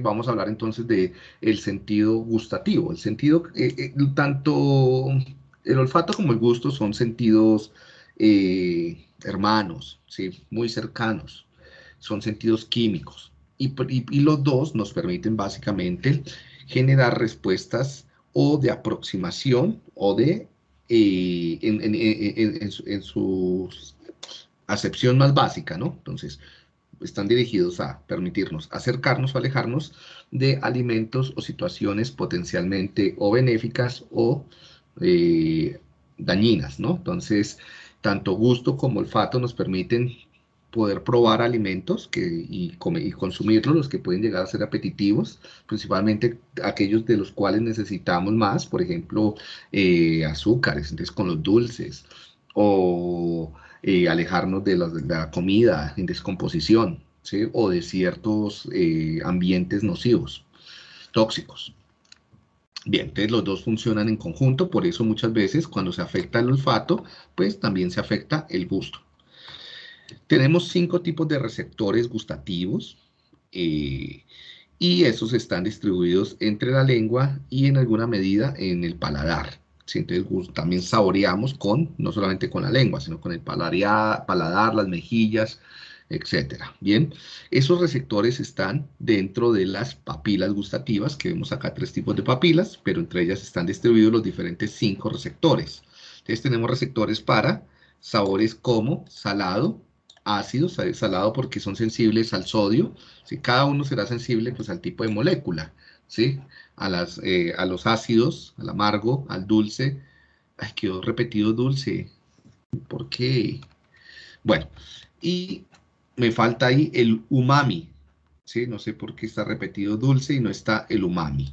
Vamos a hablar entonces de el sentido gustativo. El sentido, eh, eh, tanto el olfato como el gusto son sentidos eh, hermanos, ¿sí? muy cercanos, son sentidos químicos. Y, los dos nos permiten básicamente generar respuestas o de aproximación o de, en, en, su acepción más básica, ¿no? Entonces, están dirigidos a permitirnos acercarnos o alejarnos de alimentos o situaciones potencialmente o benéficas o eh, dañinas, ¿no? Entonces, tanto gusto como olfato nos permiten poder probar alimentos que, y, y, consumirlos, los que pueden llegar a ser apetitivos, principalmente aquellos de los cuales necesitamos más, por ejemplo, eh, azúcares, entonces con los dulces, o eh, alejarnos de la, comida en descomposición, o de ciertos eh, ambientes nocivos, tóxicos. Bien, entonces los dos funcionan en conjunto, por eso muchas veces cuando se afecta el olfato, pues también se afecta el gusto. Tenemos cinco tipos de receptores gustativos eh, y esos están distribuidos entre la lengua y en alguna medida en el paladar. También saboreamos con, no solamente con la lengua, sino con el paladar, paladar las mejillas, etcétera. Bien, esos receptores están dentro de las papilas gustativas, que vemos acá tres tipos de papilas, pero entre ellas están distribuidos los diferentes cinco receptores. Entonces tenemos receptores para sabores como salado, ácido, salado porque son sensibles al sodio, si cada uno será sensible pues al tipo de molécula. ¿sí? A, las, eh, a los ácidos, al amargo, al dulce. Ay, quedó repetido dulce. ¿Por qué? Bueno, y me falta ahí el umami, ¿sí? No sé por qué está repetido dulce y no está el umami.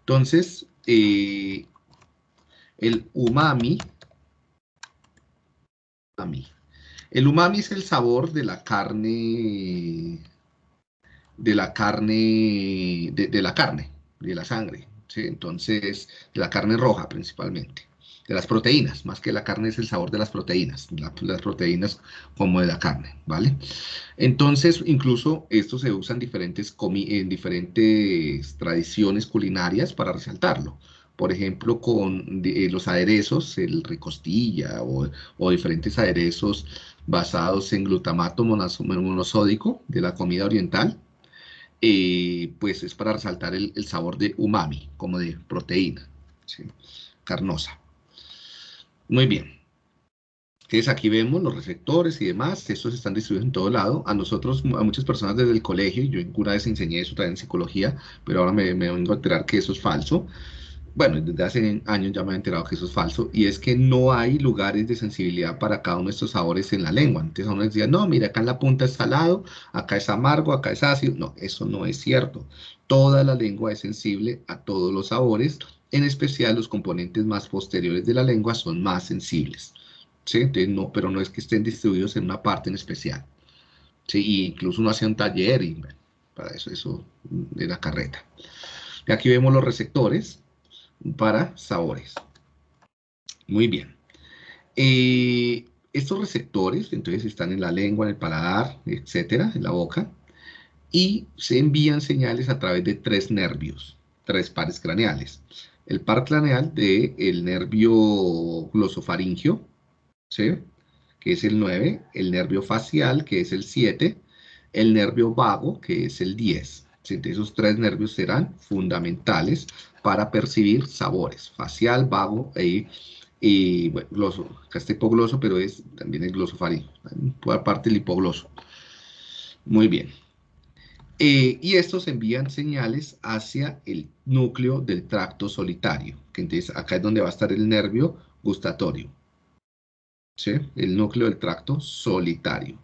Entonces, eh, el umami, umami, el umami es el sabor de la carne de la carne, de, la carne, de la sangre, ¿sí? entonces, de la carne roja principalmente, de las proteínas, más que la carne es el sabor de las proteínas, las proteínas como de la carne, ¿vale? Entonces, incluso esto se usa en diferentes, en diferentes tradiciones culinarias para resaltarlo por ejemplo, con eh, los aderezos, el ricostilla o, o, diferentes aderezos basados en glutamato monosódico de la comida oriental, eh, pues es para resaltar el, sabor de umami, como de proteína, carnosa. Muy bien. Entonces aquí vemos los receptores y demás, estos están distribuidos en todo lado. A nosotros, a muchas personas desde el colegio, yo una vez enseñé eso también en psicología, pero ahora me, me vengo a enterar que eso es falso bueno, desde hace años ya me he enterado que eso es falso, y es que no hay lugares de sensibilidad para cada uno de estos sabores en la lengua. Entonces uno decía, no, mira, acá en la punta es salado, acá es amargo, acá es ácido. No, eso no es cierto. Toda la lengua es sensible a todos los sabores, en especial los componentes más posteriores de la lengua son más sensibles. ¿sí? no, pero no es que estén distribuidos en una parte en especial. ¿sí? incluso uno hacía un taller para eso, eso de la carreta. Y aquí vemos los receptores para sabores. Muy bien. Eh, estos receptores, entonces, están en la lengua, en el paladar, etcétera, en la boca, y se envían señales a través de tres nervios, tres pares craneales. El par craneal del el nervio glosofaringio, que es el 9, el nervio facial, que es el 7, el nervio vago, que es el 10. Esos tres nervios serán fundamentales para percibir sabores, facial, vago e, y bueno, gloso. Acá está hipogloso, pero es también el glosofaringio, parte del hipogloso. Muy bien. Eh, y estos envían señales hacia el núcleo del tracto solitario, que entonces acá es donde va a estar el nervio gustatorio. ¿Sí? El núcleo del tracto solitario.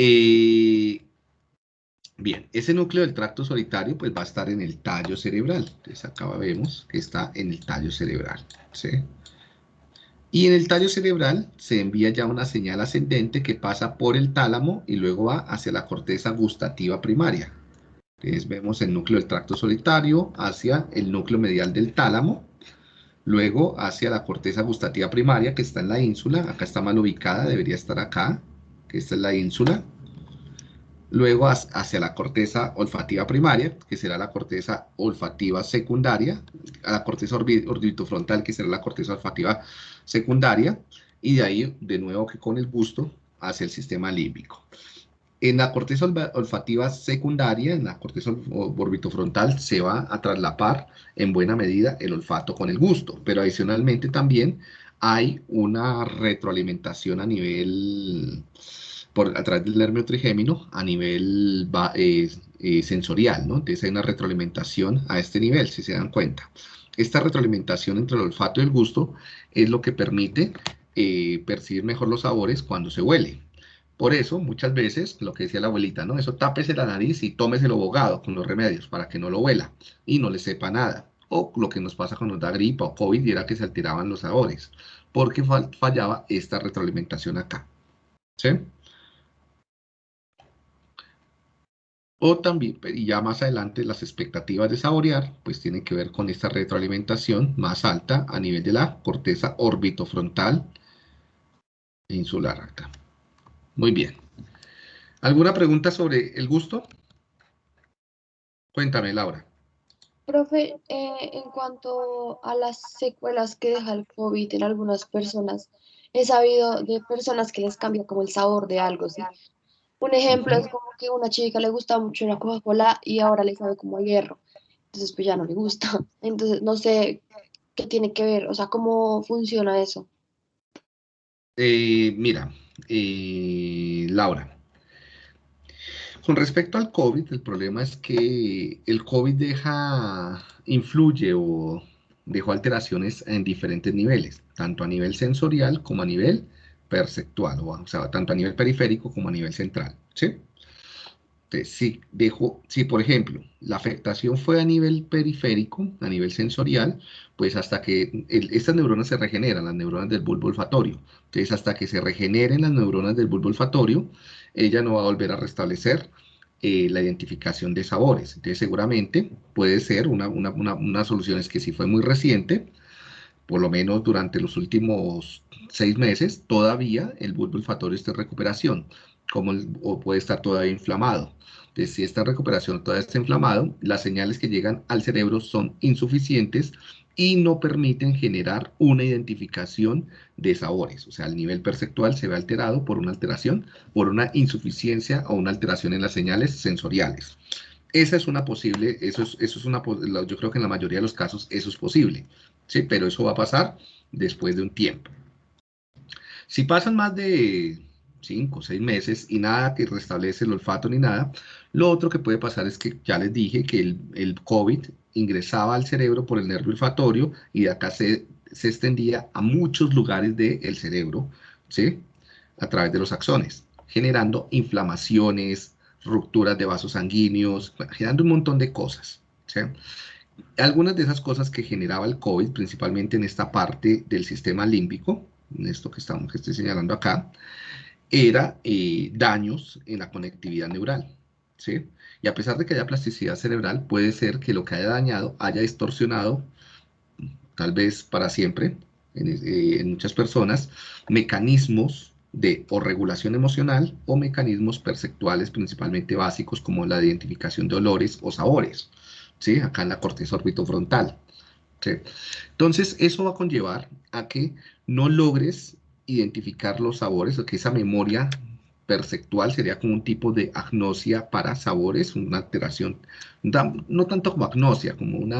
Eh, bien, ese núcleo del tracto solitario pues va a estar en el tallo cerebral. Entonces acá vemos que está en el tallo cerebral. Y en el tallo cerebral se envía ya una señal ascendente que pasa por el tálamo y luego va hacia la corteza gustativa primaria. Entonces vemos el núcleo del tracto solitario hacia el núcleo medial del tálamo, luego hacia la corteza gustativa primaria que está en la ínsula, acá está mal ubicada, debería estar acá, que esta es la ínsula, luego hacia la corteza olfativa primaria, que será la corteza olfativa secundaria, a la corteza orbitofrontal, que será la corteza olfativa secundaria, y de ahí, de nuevo que con el gusto, hacia el sistema límbico. En la corteza olfativa secundaria, en la corteza orbitofrontal, se va a traslapar en buena medida el olfato con el gusto, pero adicionalmente también hay una retroalimentación a nivel por, a través del nervio trigémino a nivel eh, eh, sensorial, ¿no? Entonces hay una retroalimentación a este nivel, si se dan cuenta. Esta retroalimentación entre el olfato y el gusto es lo que permite eh, percibir mejor los sabores cuando se huele. Por eso, muchas veces, lo que decía la abuelita, ¿no? Eso tápese la nariz y tómese el abogado con los remedios para que no lo huela y no le sepa nada. O lo que nos pasa cuando nos da gripa o COVID y era que se alteraban los sabores, porque fallaba esta retroalimentación acá. ¿Sí? O también, y ya más adelante, las expectativas de saborear, pues tienen que ver con esta retroalimentación más alta a nivel de la corteza orbitofrontal e insular acá. Muy bien. ¿Alguna pregunta sobre el gusto? Cuéntame, Laura. Profe, eh, en cuanto a las secuelas que deja el COVID en algunas personas, he sabido de personas que les cambia como el sabor de algo, ¿sí? Un ejemplo es como que a una chica le gusta mucho la Coca-Cola y ahora le sabe como a hierro. Entonces, pues ya no le gusta. Entonces, no sé qué tiene que ver, o sea, cómo funciona eso. Eh, mira, eh, Laura, con respecto al COVID, el problema es que el COVID deja, influye o dejó alteraciones en diferentes niveles, tanto a nivel sensorial como a nivel perceptual, o, sea, tanto a nivel periférico como a nivel central, ¿sí? Entonces, si, dejo, si por ejemplo la afectación fue a nivel periférico, a nivel sensorial, pues hasta que estas neuronas se regeneran, las neuronas del bulbo olfatorio. Entonces, hasta que se regeneren las neuronas del bulbo olfatorio, ella no va a volver a restablecer eh, la identificación de sabores. Entonces, seguramente puede ser una, una, una, una solución es que si fue muy reciente, por lo menos durante los últimos seis meses, todavía el bulbo olfatorio está en recuperación, como o puede estar todavía inflamado. Entonces, si esta recuperación todavía está inflamado, las señales que llegan al cerebro son insuficientes y no permiten generar una identificación de sabores. O sea, el nivel perceptual se ve alterado por una alteración, por una insuficiencia o una alteración en las señales sensoriales. Esa es una posible, eso es, eso es una, yo creo que en la mayoría de los casos eso es posible. ¿sí? Pero eso va a pasar después de un tiempo. Si pasan más de 5 o 6 meses y nada que restablece el olfato ni nada, lo otro que puede pasar es que ya les dije que el, el COVID ingresaba al cerebro por el nervio olfatorio y de acá se, se extendía a muchos lugares del cerebro, ¿sí? A través de los axones, generando inflamaciones, rupturas de vasos sanguíneos, generando un montón de cosas, ¿sí? algunas de esas cosas que generaba el COVID, principalmente en esta parte del sistema límbico, en esto que, estamos, que estoy señalando acá, era eh, daños en la conectividad neural. ¿Sí? Y a pesar de que haya plasticidad cerebral, puede ser que lo que haya dañado haya distorsionado, tal vez para siempre, en, eh, en muchas personas, mecanismos de o regulación emocional o mecanismos perceptuales principalmente básicos como la identificación de olores o sabores. ¿sí? Acá en la corteza orbitofrontal. ¿sí? Entonces, eso va a conllevar a que no logres identificar los sabores, o que esa memoria perceptual sería como un tipo de agnosia para sabores, una alteración, no tanto como agnosia, como un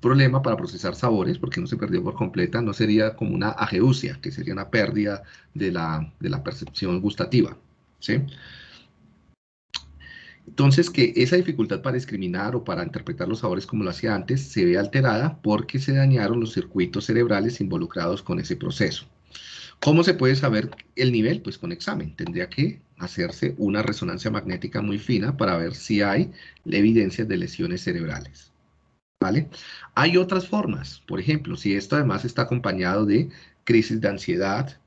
problema para procesar sabores, porque no se perdió por completa, no sería como una ageusia, que sería una pérdida de la, de la percepción gustativa. ¿sí? Entonces, que esa dificultad para discriminar o para interpretar los sabores como lo hacía antes se ve alterada porque se dañaron los circuitos cerebrales involucrados con ese proceso. ¿Cómo se puede saber el nivel? Pues con examen. Tendría que hacerse una resonancia magnética muy fina para ver si hay evidencias de lesiones cerebrales. ¿Vale? Hay otras formas. Por ejemplo, si esto además está acompañado de crisis de ansiedad,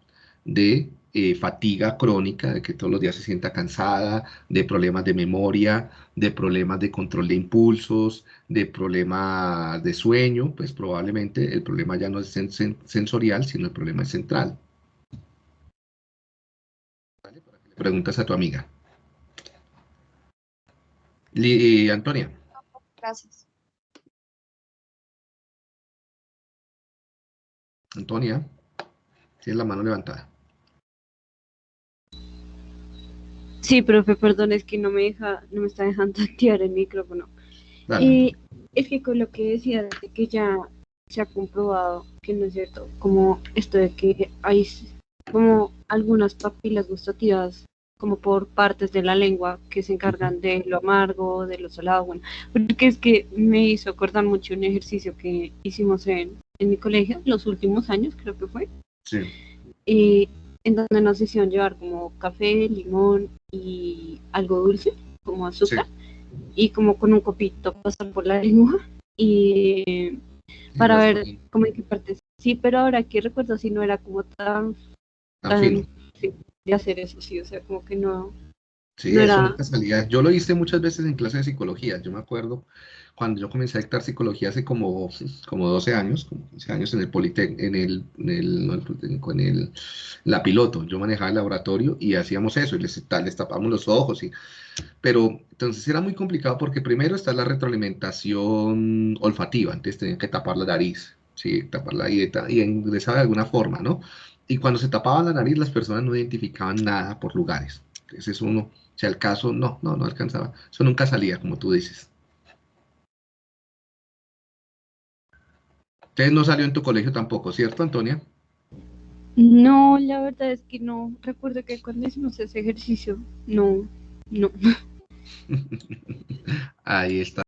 de eh, fatiga crónica, de que todos los días se sienta cansada, de problemas de memoria, de problemas de control de impulsos, de problemas de sueño, pues probablemente el problema ya no es sensorial, sino el problema es central. ¿Vale? Para que le preguntas a tu amiga. Li- Antonia. Gracias. Antonia, tienes la mano levantada. Sí, profe, perdón, es que no me deja, no me está dejando activar el micrófono. Y es que con lo que decía de que ya se ha comprobado que no es cierto, como esto de que hay como algunas papilas gustativas como por partes de la lengua que se encargan de lo amargo, de lo salado, bueno, porque es que me hizo acordar mucho un ejercicio que hicimos en, en mi colegio los últimos años, creo que fue, Sí. y en donde nos hicieron llevar como café, limón y algo dulce, como azúcar, y como con un copito pasar por la lengua y para ver como en qué partes. Sí, pero ahora que recuerdo si no era como tan, Tan fino. de hacer eso, sí, o sea, como que no. Sí, No era- nunca salía. Yo lo hice muchas veces en clase de psicología. Yo me acuerdo cuando yo comencé a dictar psicología hace como, como 12 años, como 15 años en el Politécnico, en el, en el, no el Politécnico, en el, la piloto. Yo manejaba el laboratorio y hacíamos eso, y les, les tapábamos los ojos. Y, pero entonces era muy complicado porque primero está la retroalimentación olfativa, antes tenían que tapar la nariz, sí, taparla y, y ingresar de alguna forma, ¿no? Y cuando se tapaba la nariz, las personas no identificaban nada por lugares. Ese es uno. O sea, el caso no, no, no alcanzaba. Eso nunca salía, como tú dices. Entonces no salió en tu colegio tampoco, ¿cierto, Antonia? No, la verdad es que no. Recuerdo que cuando hicimos ese ejercicio, no, no. Ahí está.